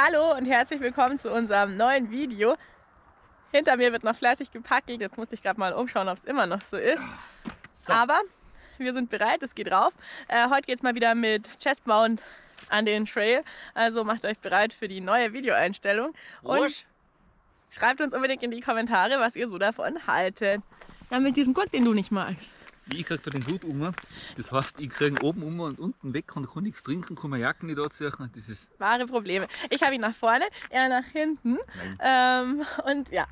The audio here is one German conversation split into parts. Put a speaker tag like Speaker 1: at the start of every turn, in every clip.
Speaker 1: Hallo und herzlich willkommen zu unserem neuen Video. Hinter mir wird noch fleißig gepackelt. Jetzt musste ich gerade mal umschauen, ob es immer noch so ist. So. Aber wir sind bereit, es geht rauf. Äh, heute geht es mal wieder mit Chestmount an den Trail. Also macht euch bereit für die neue Videoeinstellung. Und Rusch. schreibt uns unbedingt in die Kommentare, was ihr so davon haltet. Ja, mit diesem Gurt, den du nicht magst.
Speaker 2: Ich krieg da den Hut um. Das heißt, ich kriege oben um und unten weg und kann nichts trinken, kann meine Jacken nicht anziehen. Das ist
Speaker 1: Wahre Probleme. Ich habe ihn nach vorne, er nach hinten. Ähm, und ja,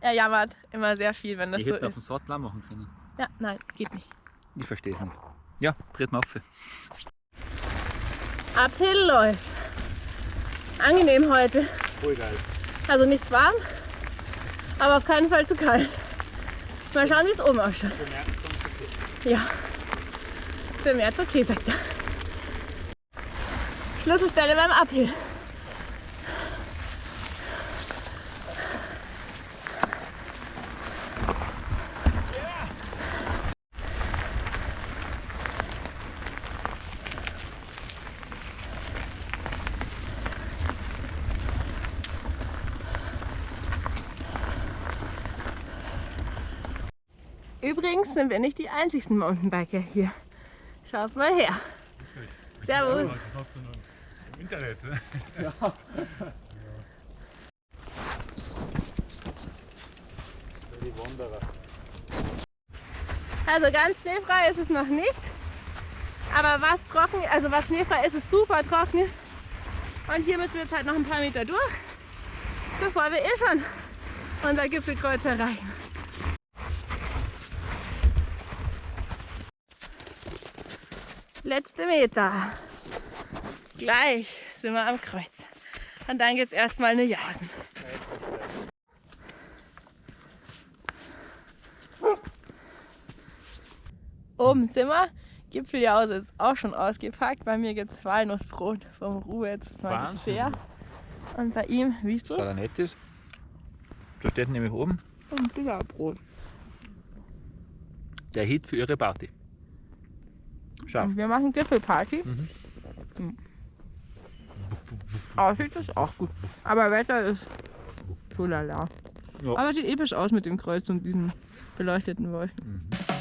Speaker 1: er jammert immer sehr viel, wenn das
Speaker 2: ich
Speaker 1: so
Speaker 2: hätte ist. Ich hätte auf dem Sattel machen können.
Speaker 1: Ja, nein, geht nicht.
Speaker 2: Ich verstehe schon. Ja, dreht mal auf.
Speaker 1: Uphill läuft. Angenehm heute.
Speaker 2: Voll geil.
Speaker 1: Also nichts warm, aber auf keinen Fall zu kalt. Mal schauen, wie es oben ausschaut. Ja, für März okay, sagt er. Schlüsselstelle beim Uphill. Übrigens sind wir nicht die einzigsten Mountainbiker hier. Schaut mal her. Servus.
Speaker 2: Im Internet. Ne? Ja. Die Wanderer.
Speaker 1: Also ganz schneefrei ist es noch nicht. Aber was trocken, also was schneefrei ist, ist super trocken. Und hier müssen wir jetzt halt noch ein paar Meter durch, bevor wir eh schon unser Gipfelkreuz erreichen. Letzte Meter. Gleich sind wir am Kreuz. Und dann geht es erstmal eine Jausen. Oben sind wir. Gipfeljause ist auch schon ausgepackt. Bei mir gibt es Walnussbrot vom Ruhe jetzt mal sehr. Und bei ihm, wie ist das?
Speaker 2: Das nett ist. Da steht nämlich oben.
Speaker 1: Und Billerbrot.
Speaker 2: Der Hit für ihre Party.
Speaker 1: Scharf. Wir machen Gipfelparty. Mhm. Hm. Aussieht ist auch gut. Aber Wetter ist so lala. Ja. Aber sieht episch aus mit dem Kreuz und diesen beleuchteten Wolken. Mhm.